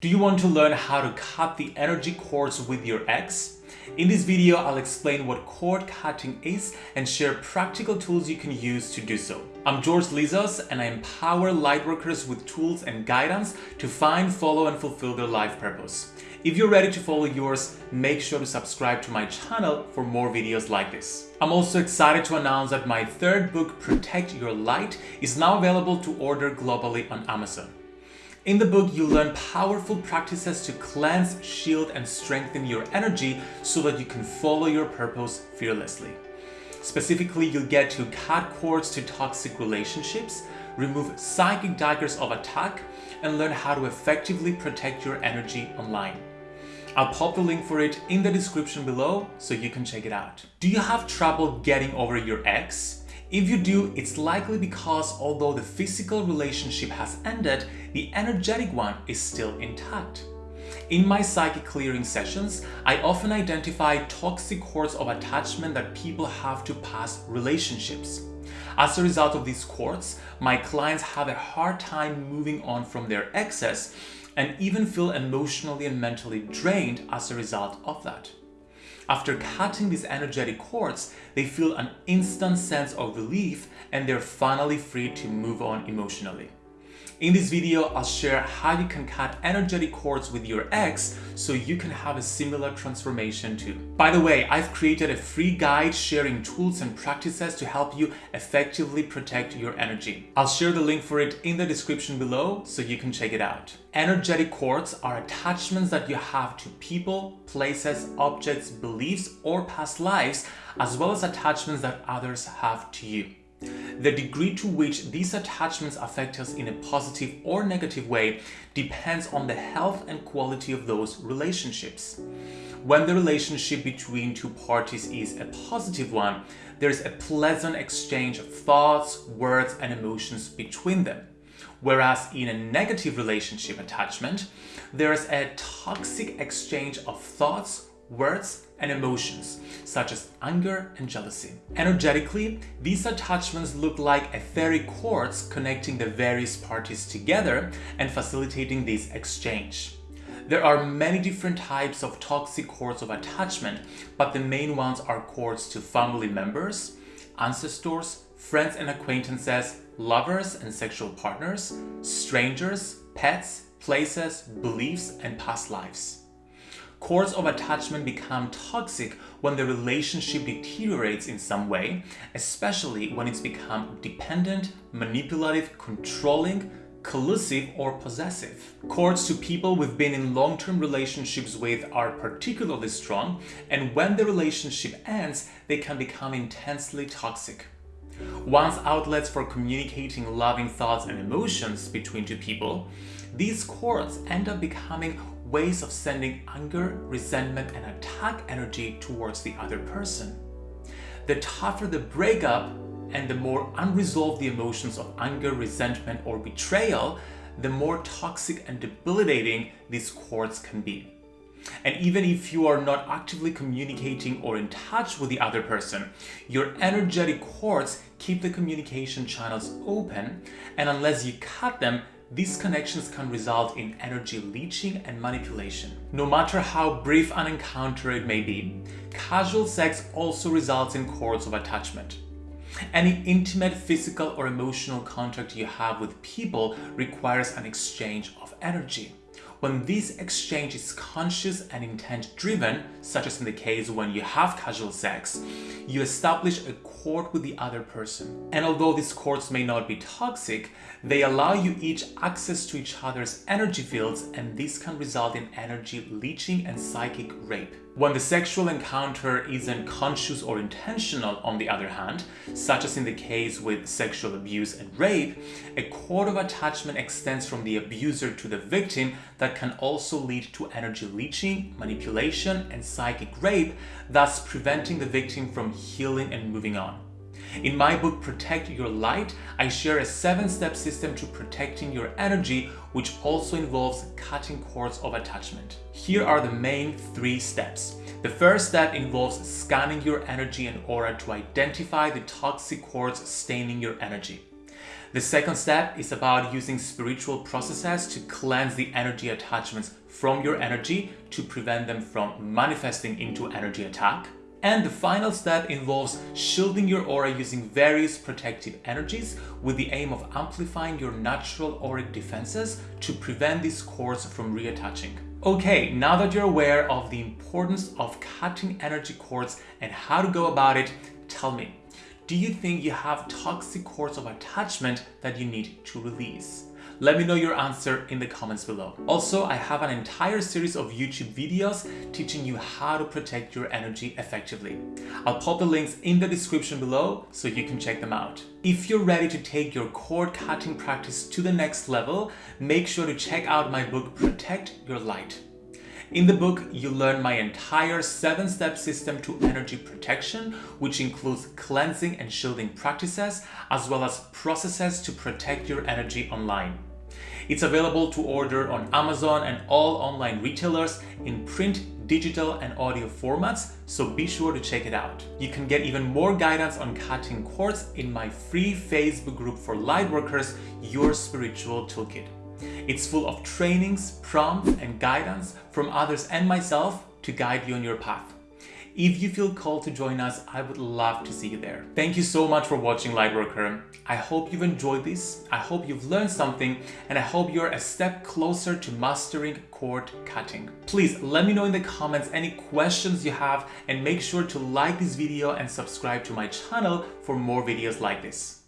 Do you want to learn how to cut the energy cords with your ex? In this video, I'll explain what cord cutting is and share practical tools you can use to do so. I'm George Lizos and I empower lightworkers with tools and guidance to find, follow and fulfill their life purpose. If you're ready to follow yours, make sure to subscribe to my channel for more videos like this. I'm also excited to announce that my third book, Protect Your Light, is now available to order globally on Amazon. In the book, you learn powerful practices to cleanse, shield, and strengthen your energy so that you can follow your purpose fearlessly. Specifically, you'll get to cut cords to toxic relationships, remove psychic daggers of attack, and learn how to effectively protect your energy online. I'll pop the link for it in the description below so you can check it out. Do you have trouble getting over your ex? If you do, it's likely because although the physical relationship has ended, the energetic one is still intact. In my psychic clearing sessions, I often identify toxic cords of attachment that people have to past relationships. As a result of these cords, my clients have a hard time moving on from their exes and even feel emotionally and mentally drained as a result of that. After cutting these energetic cords, they feel an instant sense of relief and they're finally free to move on emotionally. In this video, I'll share how you can cut energetic cords with your ex so you can have a similar transformation too. By the way, I've created a free guide sharing tools and practices to help you effectively protect your energy. I'll share the link for it in the description below so you can check it out. Energetic cords are attachments that you have to people, places, objects, beliefs, or past lives, as well as attachments that others have to you. The degree to which these attachments affect us in a positive or negative way depends on the health and quality of those relationships. When the relationship between two parties is a positive one, there's a pleasant exchange of thoughts, words, and emotions between them. Whereas in a negative relationship attachment, there's a toxic exchange of thoughts, words, and emotions, such as anger and jealousy. Energetically, these attachments look like etheric cords connecting the various parties together and facilitating this exchange. There are many different types of toxic cords of attachment, but the main ones are cords to family members, ancestors, friends and acquaintances, lovers and sexual partners, strangers, pets, places, beliefs, and past lives. Cords of attachment become toxic when the relationship deteriorates in some way, especially when it's become dependent, manipulative, controlling, collusive or possessive. Cords to people we've been in long-term relationships with are particularly strong and when the relationship ends, they can become intensely toxic. Once outlets for communicating loving thoughts and emotions between two people, these cords end up becoming ways of sending anger, resentment, and attack energy towards the other person. The tougher the breakup and the more unresolved the emotions of anger, resentment, or betrayal, the more toxic and debilitating these cords can be. And even if you are not actively communicating or in touch with the other person, your energetic cords keep the communication channels open and unless you cut them, these connections can result in energy leaching and manipulation. No matter how brief an encounter it may be, casual sex also results in cords of attachment. Any intimate physical or emotional contact you have with people requires an exchange of energy. When this exchange is conscious and intent driven, such as in the case when you have casual sex, you establish a cord with the other person. And although these cords may not be toxic, they allow you each access to each other's energy fields and this can result in energy leaching and psychic rape. When the sexual encounter isn't conscious or intentional on the other hand, such as in the case with sexual abuse and rape, a cord of attachment extends from the abuser to the victim that can also lead to energy leeching, manipulation, and psychic rape, thus preventing the victim from healing and moving on. In my book Protect Your Light, I share a seven-step system to protecting your energy which also involves cutting cords of attachment. Here are the main three steps. The first step involves scanning your energy and aura to identify the toxic cords staining your energy. The second step is about using spiritual processes to cleanse the energy attachments from your energy to prevent them from manifesting into energy attack. And the final step involves shielding your aura using various protective energies with the aim of amplifying your natural auric defenses to prevent these cords from reattaching. Okay, now that you're aware of the importance of cutting energy cords and how to go about it, tell me, do you think you have toxic cords of attachment that you need to release? Let me know your answer in the comments below. Also, I have an entire series of YouTube videos teaching you how to protect your energy effectively. I'll pop the links in the description below so you can check them out. If you're ready to take your cord cutting practice to the next level, make sure to check out my book Protect Your Light. In the book, you learn my entire seven-step system to energy protection, which includes cleansing and shielding practices, as well as processes to protect your energy online. It's available to order on Amazon and all online retailers in print, digital and audio formats, so be sure to check it out. You can get even more guidance on cutting cords in my free Facebook group for lightworkers, Your Spiritual Toolkit. It's full of trainings, prompts and guidance from others and myself to guide you on your path. If you feel called to join us, I would love to see you there. Thank you so much for watching Lightworker. I hope you've enjoyed this, I hope you've learned something, and I hope you're a step closer to mastering cord cutting. Please let me know in the comments any questions you have and make sure to like this video and subscribe to my channel for more videos like this.